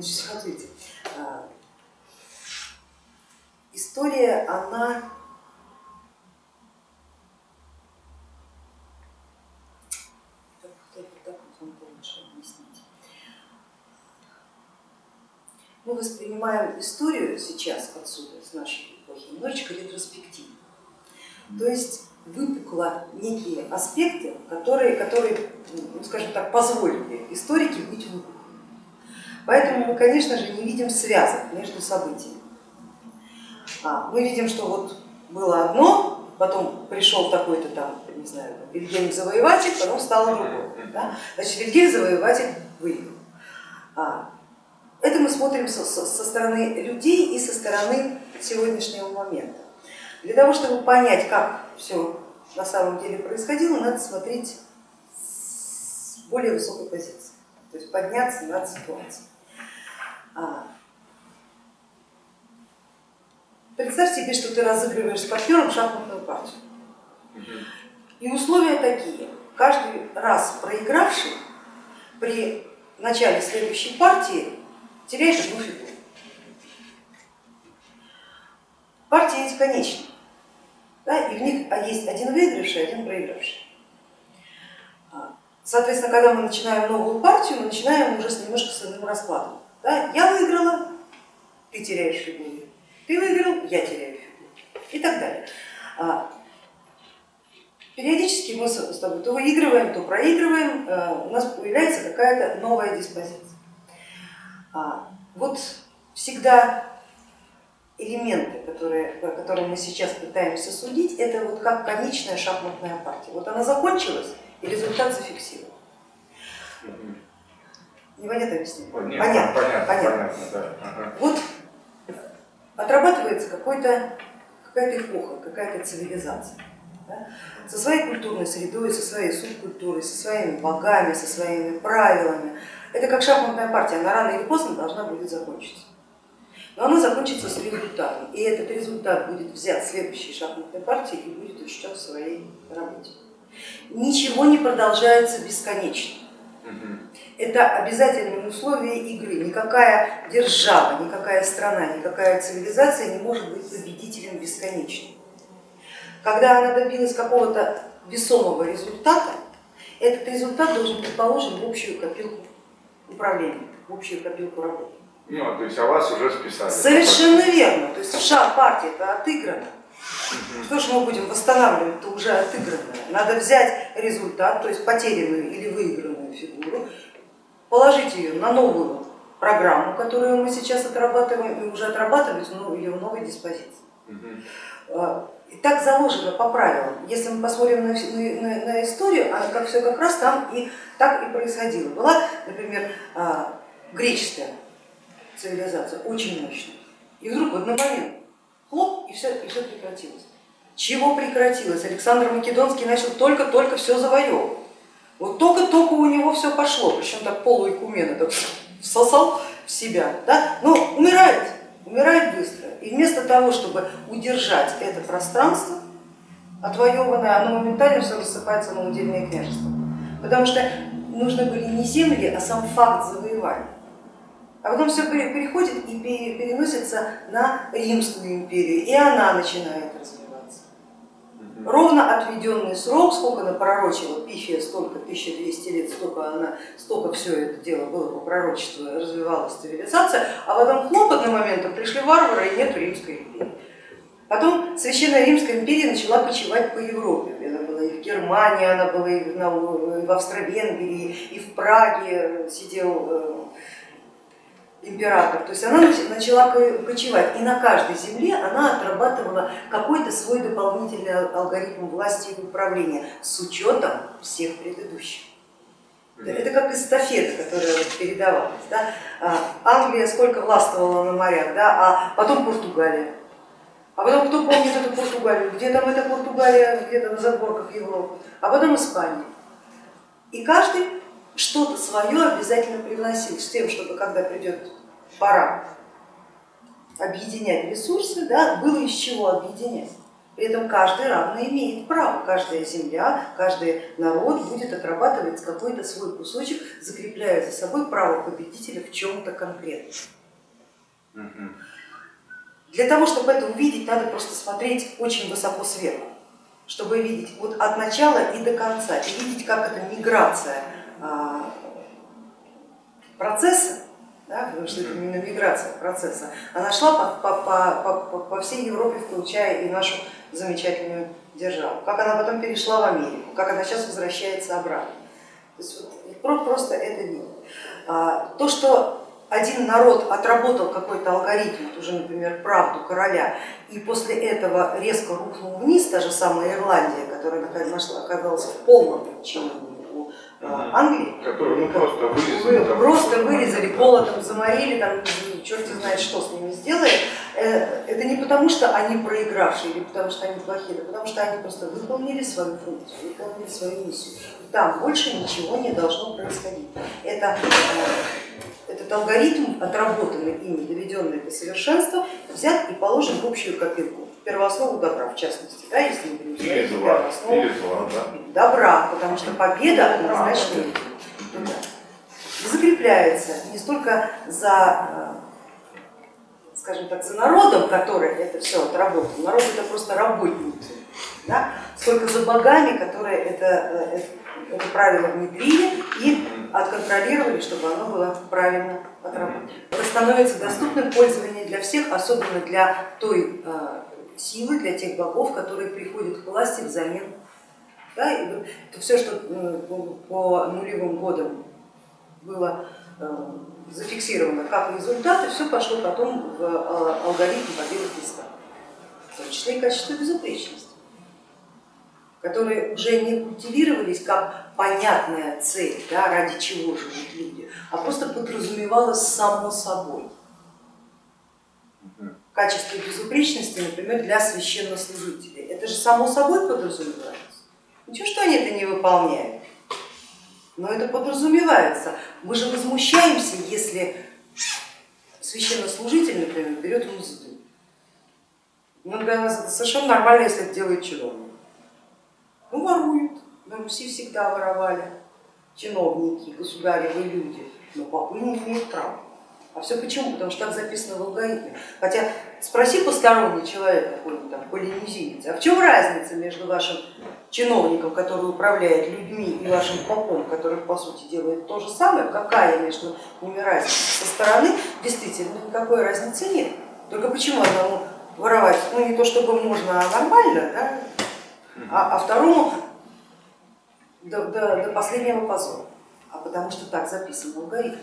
Значит, смотрите, а, история, она мы воспринимаем историю сейчас отсюда, из нашей эпохи, немножечко ретроспективно. То есть выпукло некие аспекты, которые, которые ну, скажем так, позволили историке быть выпуклыми. Поэтому мы, конечно же, не видим связок между событиями. А, мы видим, что вот было одно, потом пришел такой-то там, не знаю, Вильгельм Завоеватель, потом стало другое. Да? Значит, Вильгельм Завоеватель выиграл. А, это мы смотрим со стороны людей и со стороны сегодняшнего момента. Для того, чтобы понять, как все на самом деле происходило, надо смотреть с более высокой позиции, то есть подняться над ситуацией. А, представь себе, что ты разыгрываешь с партнером шахматную партию. И условия такие, каждый раз проигравший при начале следующей партии теряет одну фигуру. Партии эти конечны, да, и в них а есть один выигравший, один проигравший. А, соответственно, когда мы начинаем новую партию, мы начинаем уже с немножко с иным раскладом. Да? Я выиграла, ты теряешь фигуру, ты выиграл, я теряю фигуру и так далее. А, периодически мы с тобой то выигрываем, то проигрываем, у нас появляется какая-то новая диспозиция. А, вот всегда элементы, которые, которые мы сейчас пытаемся судить, это вот как конечная шахматная партия. Вот она закончилась и результат зафиксирован. Непонятно объяснить? Нет, понятно, понятно, понятно. понятно да. ага. Вот отрабатывается какая-то эпоха, какая-то цивилизация. Да? Со своей культурной средой, со своей субкультурой, со своими богами, со своими правилами, это как шахматная партия, она рано или поздно должна будет закончиться. Но она закончится с результатом, и этот результат будет взят следующей шахматной партией и будет учтен в своей работе. Ничего не продолжается бесконечно. Это обязательное условие игры. Никакая держава, никакая страна, никакая цивилизация не может быть победителем бесконечно. Когда она добилась какого-то весомого результата, этот результат должен быть положен в общую копилку управления, в общую копилку работы. Ну, то есть о вас уже списали. Совершенно верно. То есть шаг партии это отыграно. Что же мы будем восстанавливать, это уже отыгранное. Надо взять результат, то есть потерянную или выигранную фигуру, положить ее на новую программу, которую мы сейчас отрабатываем, и уже отрабатывать ну, ее в новой диспозиции. А, и так заложено по правилам. Если мы посмотрим на, на, на историю, а как все как раз там и так и происходило. Была, например, а, греческая цивилизация, очень мощная. И вдруг в один момент хлоп, и все, и все прекратилось. Чего прекратилось? Александр Македонский начал только-только все завоевывать. Вот только-только у него все пошло, причем так полуикумен это всосал в себя, да? но умирает, умирает быстро. И вместо того, чтобы удержать это пространство отвоеванное, оно моментально все рассыпается на удельные княжества. Потому что нужны были не земли, а сам факт завоевания. А потом все переходит и переносится на Римскую империю, и она начинает развиваться. Ровно отведенный срок, сколько она пророчила, Пифия столько, 1200 лет, столько, она, столько все это дело было по пророчеству, развивалась цивилизация, а потом хлопотным моментом пришли варвары и нет Римской империи. Потом Священная Римская империя начала почивать по Европе. Она была и в Германии, она была и в Австро-Венгрии, и в Праге сидел э, император, то есть она начала кочевать, и на каждой земле она отрабатывала какой-то свой дополнительный алгоритм власти и управления с учетом всех предыдущих. Это как эстафета, которая передавалась. Да? А, Англия сколько властвовала на морях, да? а потом Португалия. А потом кто помнит эту Португалию? Где там эта Португалия, где-то на задворках Европы, а потом Испания. И каждый что-то свое обязательно приносить с тем, чтобы когда придет пора объединять ресурсы, да, было из чего объединять. При этом каждый равно имеет право, каждая земля, каждый народ будет отрабатывать какой-то свой кусочек, закрепляя за собой право победителя в чем-то конкретном. Для того, чтобы это увидеть, надо просто смотреть очень высоко сверху, чтобы видеть вот от начала и до конца, и видеть, как эта миграция процесса, да, потому что это именно миграция процесса, она шла по, по, по, по, по всей Европе, включая и нашу замечательную державу, как она потом перешла в Америку, как она сейчас возвращается обратно. То есть вот про- просто это видно. А, То, что один народ отработал какой-то алгоритм, вот уже, например, правду короля, и после этого резко рухнул вниз, та же самая Ирландия, которая нашла- оказалась в полном подчинении Англии, Который ну, просто вырезали. вы там, просто вырезали, голодом заморили, там черт знает, что с ними сделали. Э, Это не потому, что они проигравшие или потому, что они плохие, это потому, что они просто выполнили свою функцию, выполнили свою миссию. Там больше ничего не должно происходить. Это, э, этот алгоритм, отработанный ими, доведенный до совершенства, взят и положен в общую копилку, в первооснову добра, в частности, да, если мы будем говорить да. добра, потому что победа однозначно туда. И закрепляется не столько за, э, скажем так, за народом, который это все отработал, народ это просто работники, да, сколько за богами, которые это, э, это, это правило внедрили и отконтролировали, чтобы оно было правильно отработано. Это становится доступным в пользованию для всех, особенно для той э, силы, для тех богов, которые приходят к власти взамен да, и это все, что э, по- нулевым годам было зафиксировано как результаты, все пошло потом в алгоритм победы Христа, в том числе и качество безупречности, которые уже не культивировались как понятная цель, да, ради чего живут люди, а просто подразумевалось само собой. Качество безупречности, например, для священнослужителей. Это же само собой подразумевается. Ничего, что они это не выполняют, но это подразумевается. Мы же возмущаемся, если священнослужитель, например, берет мзду. Ну, для нас это совершенно нормально, если это делает чиновник. Руси всегда воровали чиновники, государевы люди, но попы не имеют права. А все почему? Потому что так записано в алгоритме. Хотя спроси посторонний человек, какой-нибудь там полинезиец, а в чем разница между вашим чиновником, который управляет людьми, и вашим попом, который по сути делает то же самое, какая между ними разница? Со стороны действительно никакой разницы нет. Только почему одному воровать, ну не то чтобы можно, а нормально, да? а, а второму до, до- до последнего позора, а потому что так записан алгоритм.